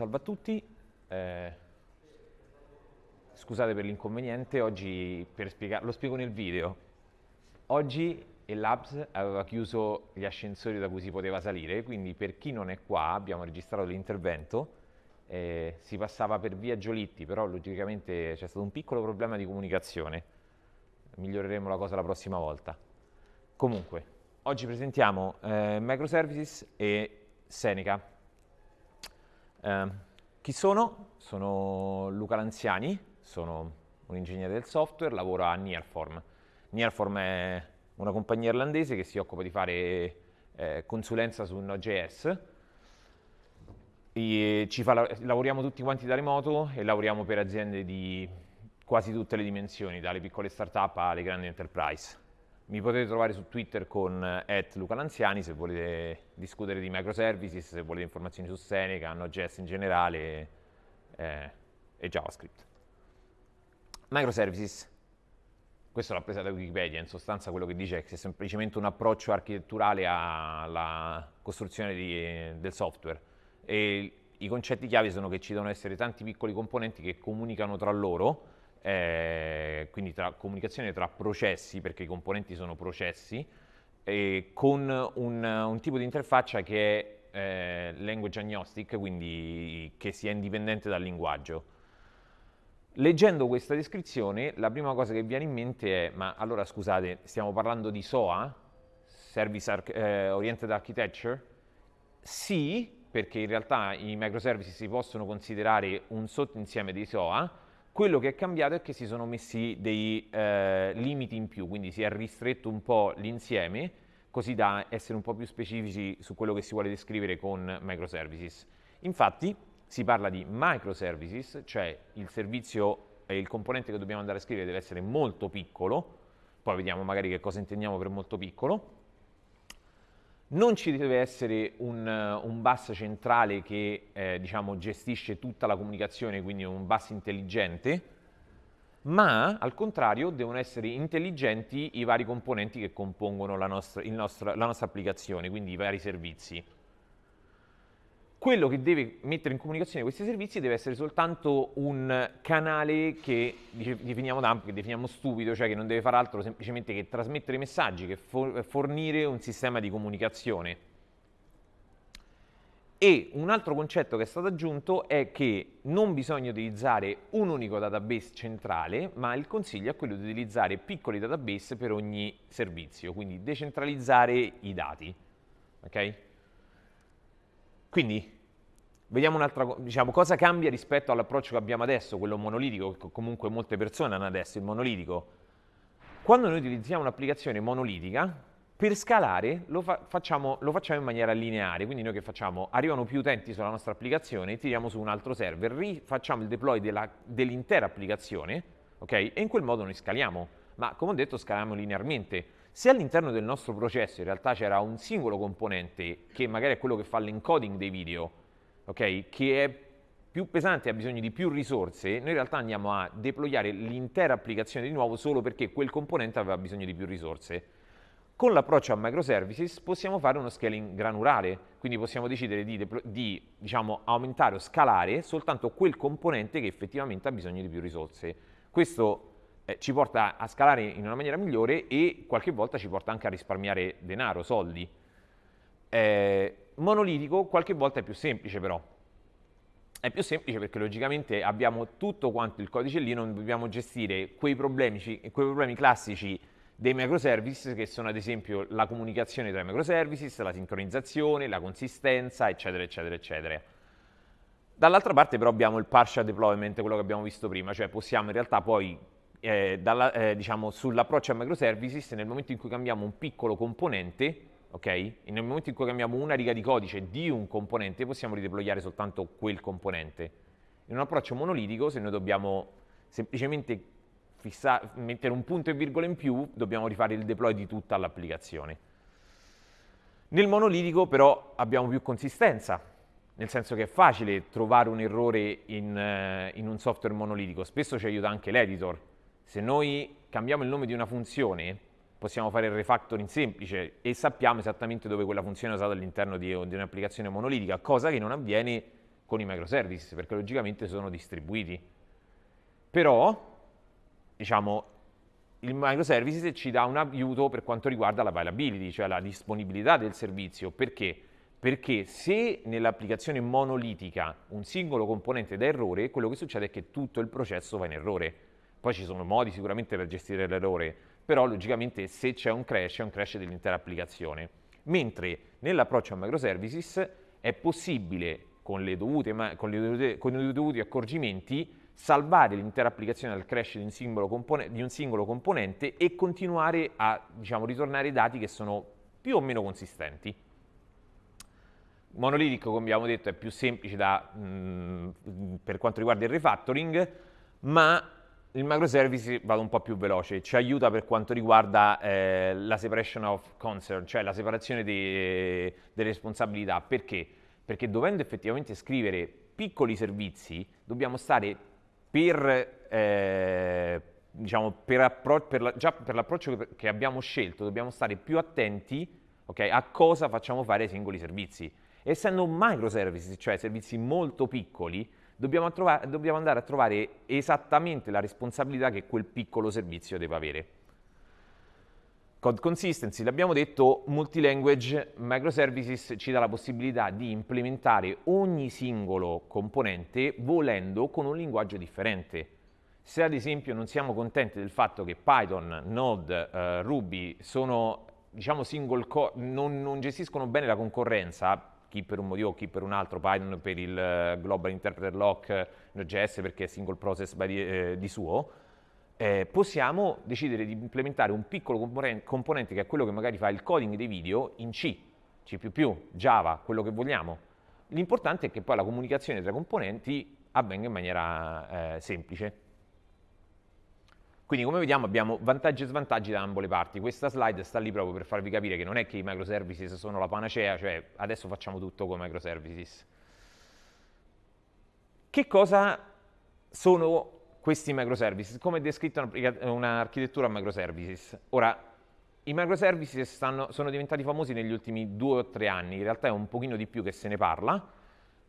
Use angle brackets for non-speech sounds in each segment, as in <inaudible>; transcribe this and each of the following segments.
salve a tutti. Eh, scusate per l'inconveniente, oggi per spiegare, lo spiego nel video. Oggi il Labs aveva chiuso gli ascensori da cui si poteva salire, quindi per chi non è qua abbiamo registrato l'intervento. Eh, si passava per via Giolitti, però logicamente c'è stato un piccolo problema di comunicazione. Miglioreremo la cosa la prossima volta. Comunque, oggi presentiamo eh, microservices e Seneca. Eh, chi sono? Sono Luca Lanziani, sono un ingegnere del software, lavoro a Nearform. Nearform è una compagnia irlandese che si occupa di fare eh, consulenza su Node.js. Fa, lavoriamo tutti quanti da remoto e lavoriamo per aziende di quasi tutte le dimensioni, dalle piccole start-up alle grandi enterprise. Mi potete trovare su Twitter con eh, @lucalanziani se volete discutere di microservices, se volete informazioni su Seneca, Node.js in generale eh, e JavaScript. Microservices, questo l'ho presa da Wikipedia, in sostanza quello che dice è che è semplicemente un approccio architetturale alla costruzione di, del software e i concetti chiave sono che ci devono essere tanti piccoli componenti che comunicano tra loro eh, quindi tra comunicazione tra processi, perché i componenti sono processi, eh, con un, un, tipo di interfaccia che è eh, language agnostic, quindi che sia indipendente dal linguaggio. Leggendo questa descrizione, la prima cosa che viene in mente è, ma allora scusate, stiamo parlando di SOA, Service Ar eh, Oriented Architecture? Sì, perché in realtà i microservices si possono considerare un sottoinsieme di SOA, quello che è cambiato è che si sono messi dei eh, limiti in più, quindi si è ristretto un po' l'insieme, così da essere un po' più specifici su quello che si vuole descrivere con microservices. Infatti si parla di microservices, cioè il servizio e il componente che dobbiamo andare a scrivere deve essere molto piccolo, poi vediamo magari che cosa intendiamo per molto piccolo, non ci deve essere un, un bus centrale che eh, diciamo, gestisce tutta la comunicazione, quindi un bus intelligente, ma al contrario devono essere intelligenti i vari componenti che compongono la nostra, nostro, la nostra applicazione, quindi i vari servizi quello che deve mettere in comunicazione questi servizi deve essere soltanto un canale che definiamo dump, che definiamo stupido, cioè che non deve fare altro semplicemente che trasmettere messaggi, che fornire un sistema di comunicazione. E un altro concetto che è stato aggiunto è che non bisogna utilizzare un unico database centrale, ma il consiglio è quello di utilizzare piccoli database per ogni servizio, quindi decentralizzare i dati. Okay? Quindi, vediamo un'altra diciamo, cosa cambia rispetto all'approccio che abbiamo adesso, quello monolitico, che comunque molte persone hanno adesso, il monolitico. Quando noi utilizziamo un'applicazione monolitica, per scalare lo, fa facciamo, lo, facciamo, in maniera lineare, quindi noi che facciamo? Arrivano più utenti sulla nostra applicazione, tiriamo su un altro server, facciamo il deploy dell'intera dell applicazione, ok? E in quel modo noi scaliamo, ma come ho detto scaliamo linearmente. Se all'interno del nostro processo in realtà c'era un singolo componente che magari è quello che fa l'encoding dei video, okay, che è più pesante e ha bisogno di più risorse, noi in realtà andiamo a deployare l'intera applicazione di nuovo solo perché quel componente aveva bisogno di più risorse. Con l'approccio a microservices possiamo fare uno scaling granulare, quindi possiamo decidere di, di diciamo, aumentare o scalare soltanto quel componente che effettivamente ha bisogno di più risorse. Questo eh, ci porta a scalare in una maniera migliore e qualche volta ci porta anche a risparmiare denaro, soldi. Eh, monolitico qualche volta è più semplice però. È più semplice perché logicamente abbiamo tutto quanto il codice lì, non dobbiamo gestire quei problemi, quei problemi classici dei microservices che sono ad esempio la comunicazione tra i microservices, la sincronizzazione, la consistenza, eccetera, eccetera, eccetera. Dall'altra parte però abbiamo il partial deployment, quello che abbiamo visto prima, cioè possiamo in realtà poi eh, eh, diciamo, sull'approccio a microservices nel momento in cui cambiamo un piccolo componente, ok? E nel momento in cui cambiamo una riga di codice di un componente possiamo rideployare soltanto quel componente. In un approccio monolitico se noi dobbiamo semplicemente fissa, mettere un punto e virgola in più dobbiamo rifare il deploy di tutta l'applicazione. Nel monolitico però abbiamo più consistenza, nel senso che è facile trovare un errore in, uh, in un software monolitico, spesso ci aiuta anche l'editor, se noi cambiamo il nome di una funzione, possiamo fare il refactoring semplice e sappiamo esattamente dove quella funzione è usata all'interno di, di un'applicazione monolitica, cosa che non avviene con i microservices, perché logicamente sono distribuiti. Però, diciamo, il microservices ci dà un aiuto per quanto riguarda l'availability, cioè la disponibilità del servizio. Perché? Perché se nell'applicazione monolitica un singolo componente dà errore, quello che succede è che tutto il processo va in errore. Poi ci sono modi sicuramente per gestire l'errore, però logicamente se c'è un crash, è un crash dell'intera applicazione. Mentre nell'approccio a microservices è possibile, con, dovute, con, dovute, con i dovuti accorgimenti, salvare l'intera applicazione dal crash di un, di un singolo, componente e continuare a diciamo, ritornare i dati che sono più o meno consistenti. Monolithic, come abbiamo detto, è più semplice da, mh, mm, per quanto riguarda il refactoring, ma il microservice vado un po' più veloce, ci aiuta per quanto riguarda eh, la separation of concern, cioè la separazione delle responsabilità. Perché? Perché dovendo effettivamente scrivere piccoli servizi, dobbiamo stare per, eh, diciamo, per, per la, già per l'approccio che abbiamo scelto, dobbiamo stare più attenti okay, a cosa facciamo fare ai singoli servizi. Essendo microservices, cioè servizi molto piccoli, dobbiamo, trovare, dobbiamo andare a trovare esattamente la responsabilità che quel piccolo servizio deve avere. Code consistency, l'abbiamo detto, multilanguage microservices ci dà la possibilità di implementare ogni singolo componente volendo con un linguaggio differente. Se ad esempio non siamo contenti del fatto che Python, Node, uh, Ruby sono diciamo non, non gestiscono bene la concorrenza, chi per un motivo, chi per un altro, Python per il eh, Global Interpreter Lock, Node.js perché è single process di, eh, di suo, eh, possiamo decidere di implementare un piccolo componente che è quello che magari fa il coding dei video in C, C++, Java, quello che vogliamo. L'importante è che poi la comunicazione tra componenti avvenga in maniera eh, semplice. Quindi come vediamo abbiamo vantaggi e svantaggi da ambo le parti. Questa slide sta lì proprio per farvi capire che non è che i microservices sono la panacea, cioè adesso facciamo tutto con microservices. Che cosa sono questi microservices? Come è descritta un'architettura a microservices? Ora, i microservices stanno, sono diventati famosi negli ultimi due o tre anni, in realtà è un pochino di più che se ne parla,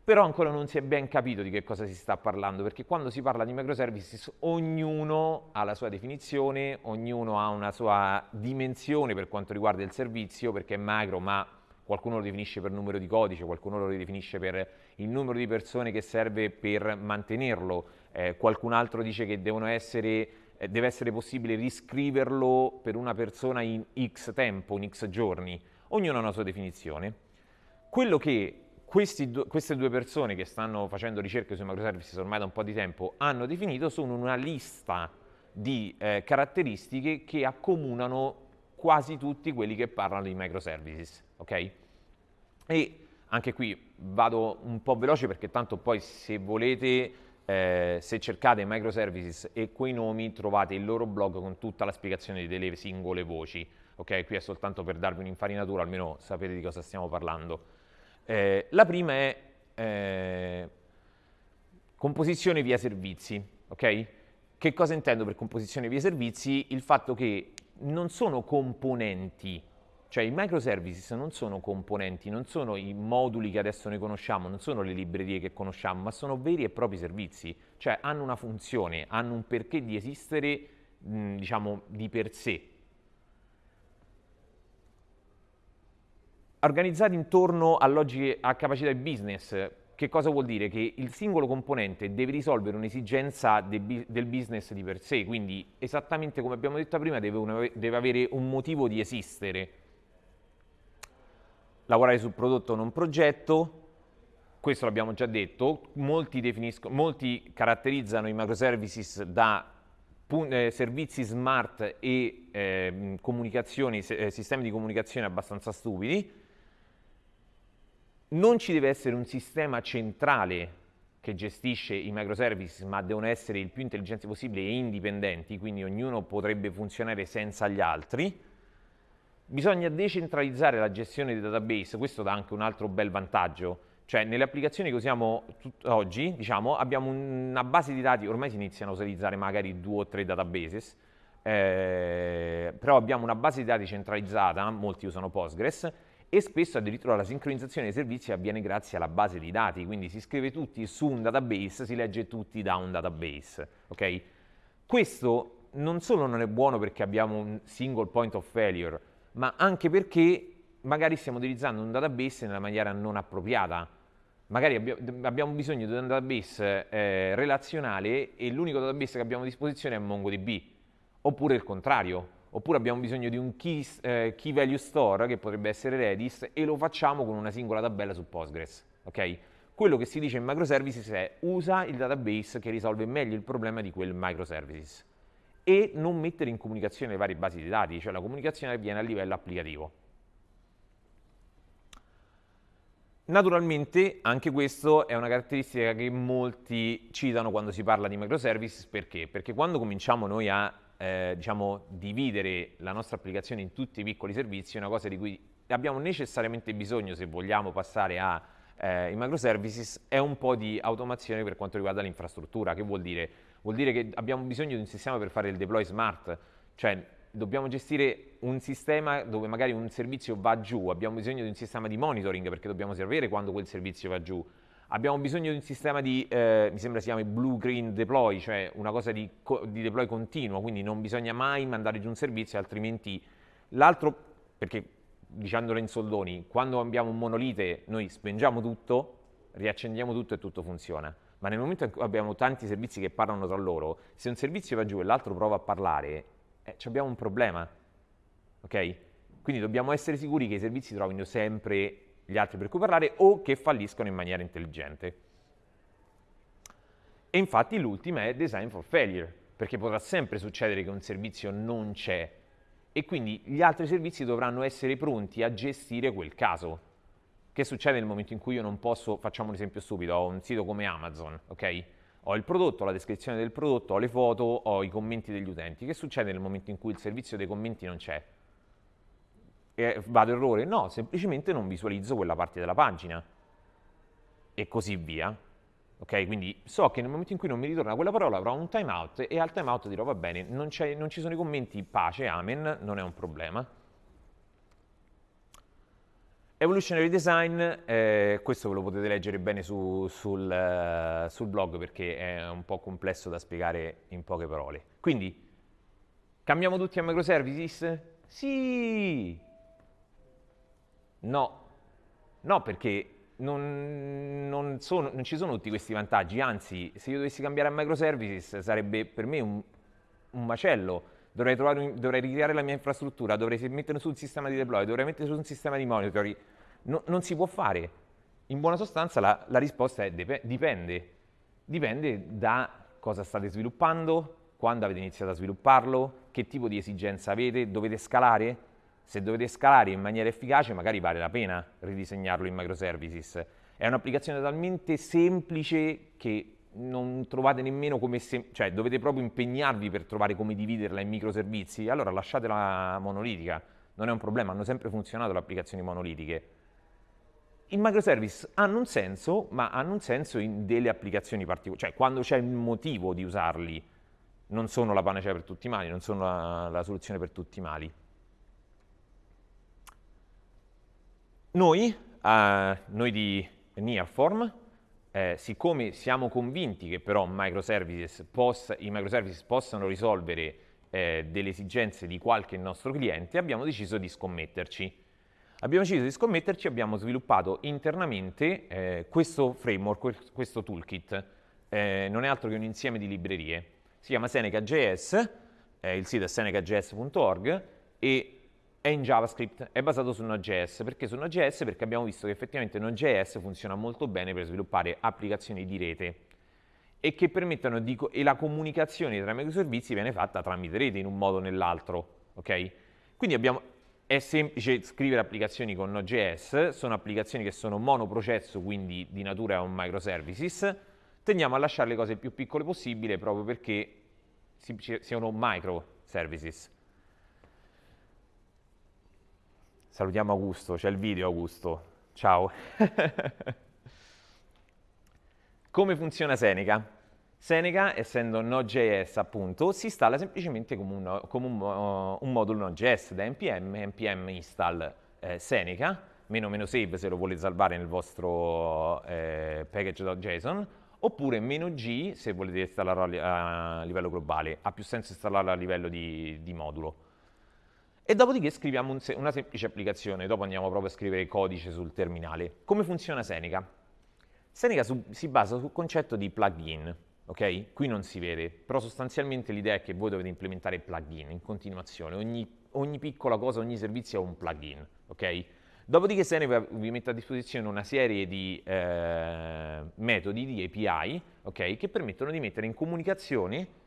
però ancora non si è ben capito di che cosa si sta parlando, perché quando si parla di microservices ognuno ha la sua definizione, ognuno ha una sua dimensione per quanto riguarda il servizio, perché è macro, ma qualcuno lo definisce per numero di codice, qualcuno lo definisce per il numero di persone che serve per mantenerlo, eh, qualcun altro dice che essere, eh, deve essere possibile riscriverlo per una persona in x tempo, in x giorni, ognuno ha una sua definizione. Quello che questi, queste due persone che stanno facendo ricerche sui microservices ormai da un po' di tempo hanno definito sono una lista di eh, caratteristiche che accomunano quasi tutti quelli che parlano di microservices, ok? E anche qui vado un po' veloce perché tanto poi se volete, eh, se cercate microservices e quei nomi trovate il loro blog con tutta la spiegazione delle singole voci, ok? Qui è soltanto per darvi un'infarinatura, almeno sapete di cosa stiamo parlando. Eh, la prima è eh, composizione via servizi, ok? Che cosa intendo per composizione via servizi? Il fatto che non sono componenti, cioè i microservices non sono componenti, non sono i moduli che adesso noi conosciamo, non sono le librerie che conosciamo, ma sono veri e propri servizi, cioè hanno una funzione, hanno un perché di esistere, mh, diciamo, di per sé. Organizzati intorno a logiche, a capacità di business. Che cosa vuol dire? Che il singolo componente deve risolvere un'esigenza de, del business di per sé, quindi esattamente come abbiamo detto prima deve, una, deve avere un motivo di esistere. Lavorare sul prodotto non progetto, questo l'abbiamo già detto, molti, molti, caratterizzano i microservices da eh, servizi smart e eh, eh, sistemi di comunicazione abbastanza stupidi, non ci deve essere un sistema centrale che gestisce i microservices, ma devono essere il più intelligenti possibile e indipendenti, quindi ognuno potrebbe funzionare senza gli altri. Bisogna decentralizzare la gestione dei database, questo dà anche un altro bel vantaggio, cioè nelle applicazioni che usiamo oggi, diciamo, abbiamo una base di dati, ormai si iniziano a utilizzare magari due o tre databases, eh, però abbiamo una base di dati centralizzata, molti usano Postgres, e spesso addirittura la sincronizzazione dei servizi avviene grazie alla base di dati, quindi si scrive tutti su un database, si legge tutti da un database, ok? Questo non solo non è buono perché abbiamo un single point of failure, ma anche perché magari stiamo utilizzando un database nella maniera non appropriata. Magari abbiamo bisogno di un database eh, relazionale e l'unico database che abbiamo a disposizione è MongoDB, oppure il contrario oppure abbiamo bisogno di un key, eh, key, value store che potrebbe essere Redis e lo facciamo con una singola tabella su Postgres. Okay? Quello che si dice in microservices è usa il database che risolve meglio il problema di quel microservices e non mettere in comunicazione le varie basi di dati, cioè la comunicazione avviene a livello applicativo. Naturalmente anche questo è una caratteristica che molti citano quando si parla di microservices, perché? Perché quando cominciamo noi a eh, diciamo, dividere la nostra applicazione in tutti i piccoli servizi è una cosa di cui abbiamo necessariamente bisogno se vogliamo passare ai eh, microservices, è un po' di automazione per quanto riguarda l'infrastruttura. Che vuol dire? Vuol dire che abbiamo bisogno di un sistema per fare il deploy smart, cioè dobbiamo gestire un sistema dove magari un servizio va giù, abbiamo bisogno di un sistema di monitoring perché dobbiamo sapere quando quel servizio va giù, Abbiamo bisogno di un sistema di, eh, mi sembra si chiami blue green deploy, cioè una cosa di, di, deploy continuo, quindi non bisogna mai mandare giù un servizio, altrimenti l'altro, perché dicendolo in soldoni, quando abbiamo un monolite noi spengiamo tutto, riaccendiamo tutto e tutto funziona. Ma nel momento in cui abbiamo tanti servizi che parlano tra loro, se un servizio va giù e l'altro prova a parlare, eh, abbiamo un problema. Ok? Quindi dobbiamo essere sicuri che i servizi trovino sempre gli altri per cui parlare o che falliscono in maniera intelligente. E infatti l'ultima è design for failure, perché potrà sempre succedere che un servizio non c'è e quindi gli altri servizi dovranno essere pronti a gestire quel caso. Che succede nel momento in cui io non posso, facciamo un esempio stupido, ho un sito come Amazon, ok? Ho il prodotto, la descrizione del prodotto, ho le foto, ho i commenti degli utenti. Che succede nel momento in cui il servizio dei commenti non c'è? Vado errore? No, semplicemente non visualizzo quella parte della pagina e così via. Ok, quindi so che nel momento in cui non mi ritorna quella parola avrò un timeout e al timeout dirò va bene, non, non ci sono i commenti, pace, amen, non è un problema. Evolutionary Design, eh, questo ve lo potete leggere bene su, sul, uh, sul, blog perché è un po' complesso da spiegare in poche parole. Quindi, cambiamo tutti a microservices? Sì! No, no perché non, non, sono, non, ci sono tutti questi vantaggi, anzi se io dovessi cambiare a microservices sarebbe per me un, un macello, dovrei, trovare, dovrei, ricreare la mia infrastruttura, dovrei mettere su un sistema di deploy, dovrei mettere su un sistema di monitoring, no, non si può fare. In buona sostanza la, la risposta è dipende, dipende da cosa state sviluppando, quando avete iniziato a svilupparlo, che tipo di esigenza avete, dovete scalare, se dovete scalare in maniera efficace magari vale la pena ridisegnarlo in microservices. È un'applicazione talmente semplice che non trovate nemmeno come cioè dovete proprio impegnarvi per trovare come dividerla in microservizi, allora lasciatela monolitica, non è un problema, hanno sempre funzionato le applicazioni monolitiche. I microservice hanno un senso, ma hanno un senso in delle applicazioni particolari, cioè quando c'è il motivo di usarli, non sono la panacea per tutti i mali, non sono la, la soluzione per tutti i mali. Noi, eh, noi di Nearform, eh, siccome siamo convinti che però microservices possa, i microservices possano risolvere eh, delle esigenze di qualche nostro cliente, abbiamo deciso di scommetterci. Abbiamo deciso di scommetterci, abbiamo sviluppato internamente eh, questo framework, questo toolkit, eh, non è altro che un insieme di librerie. Si chiama Seneca.js, il sito è senecajs.org e è in JavaScript, è basato su Node.js. Perché su Node.js? Perché abbiamo visto che effettivamente Node.js funziona molto bene per sviluppare applicazioni di rete e che permettono di, e la comunicazione tra i microservizi viene fatta tramite rete in un modo o nell'altro, ok? Quindi abbiamo, è semplice scrivere applicazioni con Node.js, sono applicazioni che sono monoprocesso, quindi di natura un microservices, tendiamo a lasciare le cose più piccole possibile proprio perché siano microservices. Salutiamo Augusto, c'è il video Augusto. Ciao. <laughs> come funziona Seneca? Seneca, essendo Node.js appunto, si installa semplicemente come un, come un, uh, un modulo Node.js da npm, npm install eh, Seneca, meno meno save se lo volete salvare nel vostro eh, package.json, oppure meno G se volete installarlo a, livello globale. Ha più senso installarlo a livello di, di modulo. E dopodiché scriviamo un se una semplice applicazione, dopo andiamo proprio a scrivere codice sul terminale. Come funziona Seneca? Seneca si basa sul concetto di plugin, ok? Qui non si vede, però sostanzialmente l'idea è che voi dovete implementare plugin in continuazione, ogni, ogni piccola cosa, ogni servizio ha un plugin, ok? Dopodiché Seneca vi mette a disposizione una serie di eh, metodi, di API, ok? Che permettono di mettere in comunicazione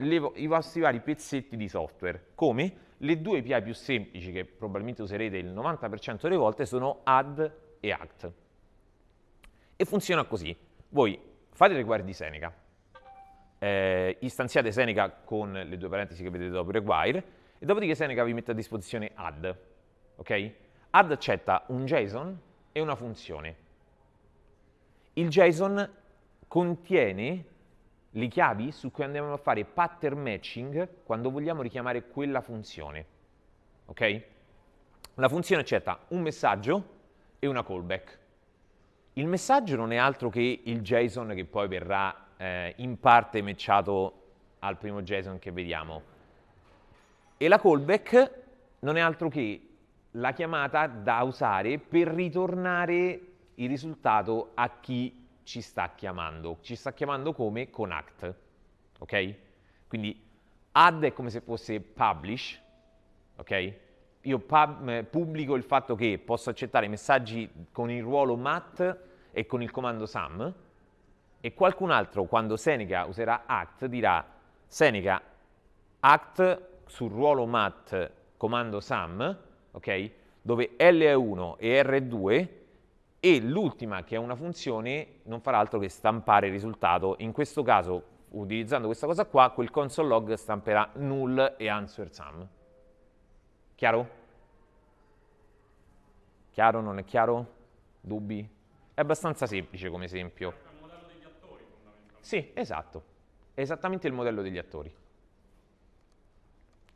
le, i vostri vari pezzetti di software, come le due API più semplici che probabilmente userete il 90% delle volte sono add e act. E funziona così. Voi fate il require di Seneca, eh, istanziate Seneca con le due parentesi che vedete dopo require, e dopodiché Seneca vi mette a disposizione add. Ok? Add accetta un JSON e una funzione. Il JSON contiene le chiavi su cui andiamo a fare pattern matching quando vogliamo richiamare quella funzione. Ok? La funzione accetta un messaggio e una callback. Il messaggio non è altro che il JSON che poi verrà eh, in parte matchato al primo JSON che vediamo. E la callback non è altro che la chiamata da usare per ritornare il risultato a chi ci sta chiamando. Ci sta chiamando come con act, ok? Quindi add è come se fosse publish, ok? Io pub, eh, pubblico il fatto che posso accettare messaggi con il ruolo mat e con il comando sum e qualcun altro quando Seneca userà act dirà Seneca act sul ruolo mat comando sum, ok? Dove L è 1 e R è 2 e l'ultima, che è una funzione, non farà altro che stampare il risultato. In questo caso, utilizzando questa cosa qua, quel console log stamperà null e answer sum. Chiaro? Chiaro? Non è chiaro? Dubbi? È abbastanza semplice come esempio. È il modello degli attori, fondamentalmente. Sì, esatto. È esattamente il modello degli attori.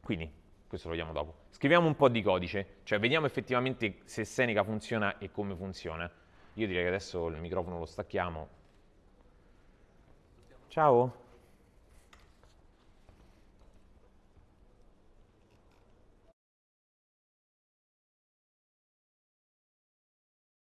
Quindi, questo lo vediamo dopo. Scriviamo un po' di codice, cioè vediamo effettivamente se Seneca funziona e come funziona. Io direi che adesso il microfono lo stacchiamo. Ciao.